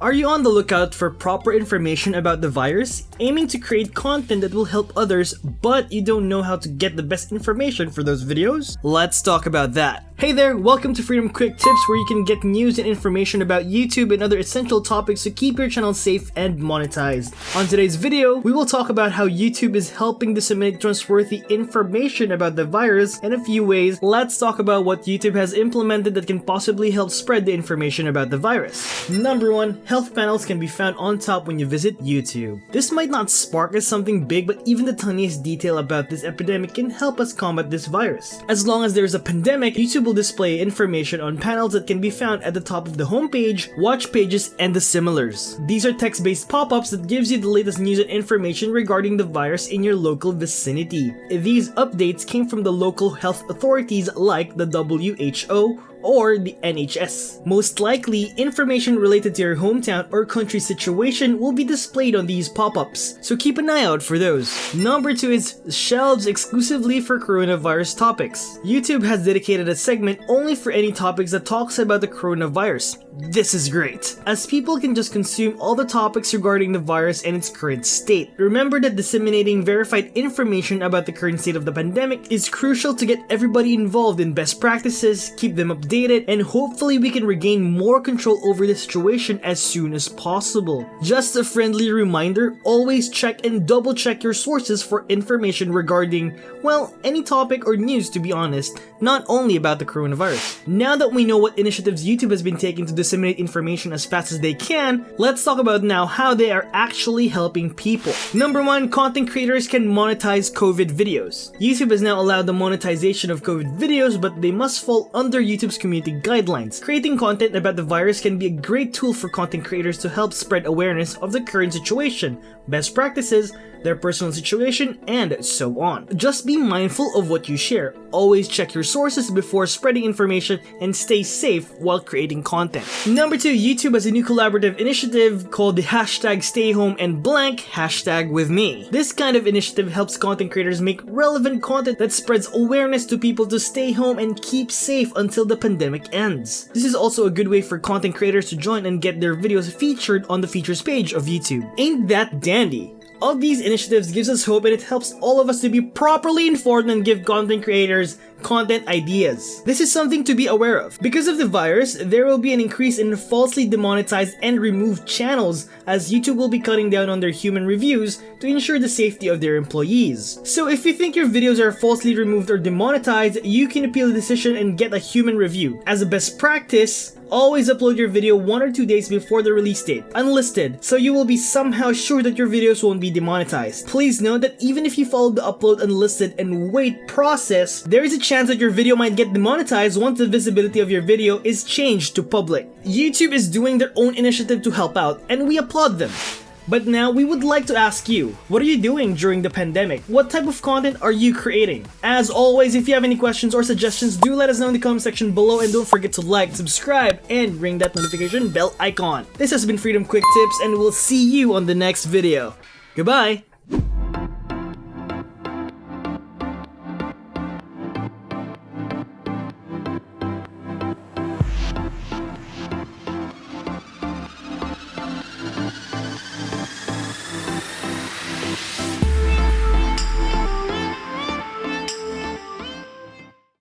Are you on the lookout for proper information about the virus, aiming to create content that will help others, but you don't know how to get the best information for those videos? Let's talk about that. Hey there, welcome to Freedom Quick Tips where you can get news and information about YouTube and other essential topics to keep your channel safe and monetized. On today's video, we will talk about how YouTube is helping to disseminate trustworthy information about the virus in a few ways. Let's talk about what YouTube has implemented that can possibly help spread the information about the virus. Number 1 health panels can be found on top when you visit YouTube. This might not spark as something big, but even the tiniest detail about this epidemic can help us combat this virus. As long as there's a pandemic, YouTube will display information on panels that can be found at the top of the homepage, watch pages, and the similars. These are text-based pop-ups that gives you the latest news and information regarding the virus in your local vicinity. These updates came from the local health authorities like the WHO, or the NHS. Most likely, information related to your hometown or country situation will be displayed on these pop-ups, so keep an eye out for those. Number 2 is shelves exclusively for coronavirus topics. YouTube has dedicated a segment only for any topics that talks about the coronavirus. This is great, as people can just consume all the topics regarding the virus and its current state. Remember that disseminating verified information about the current state of the pandemic is crucial to get everybody involved in best practices, keep them updated, and hopefully we can regain more control over the situation as soon as possible. Just a friendly reminder, always check and double check your sources for information regarding, well, any topic or news to be honest, not only about the coronavirus. Now that we know what initiatives YouTube has been taking to disseminate information as fast as they can, let's talk about now how they are actually helping people. Number 1, content creators can monetize COVID videos. YouTube has now allowed the monetization of COVID videos, but they must fall under YouTube's community guidelines. Creating content about the virus can be a great tool for content creators to help spread awareness of the current situation, best practices, their personal situation, and so on. Just be mindful of what you share. Always check your sources before spreading information and stay safe while creating content. Number 2, YouTube has a new collaborative initiative called the hashtag stay home and blank hashtag with me. This kind of initiative helps content creators make relevant content that spreads awareness to people to stay home and keep safe until the pandemic ends. This is also a good way for content creators to join and get their videos featured on the features page of YouTube. Ain't that dandy? All these initiatives gives us hope and it helps all of us to be properly informed and give content creators content ideas. This is something to be aware of. Because of the virus, there will be an increase in falsely demonetized and removed channels as YouTube will be cutting down on their human reviews to ensure the safety of their employees. So if you think your videos are falsely removed or demonetized, you can appeal the decision and get a human review. As a best practice, Always upload your video one or two days before the release date, unlisted, so you will be somehow sure that your videos won't be demonetized. Please note that even if you follow the upload unlisted and wait process, there is a chance that your video might get demonetized once the visibility of your video is changed to public. YouTube is doing their own initiative to help out, and we applaud them. But now we would like to ask you, what are you doing during the pandemic? What type of content are you creating? As always, if you have any questions or suggestions, do let us know in the comment section below and don't forget to like, subscribe, and ring that notification bell icon. This has been Freedom Quick Tips and we'll see you on the next video. Goodbye!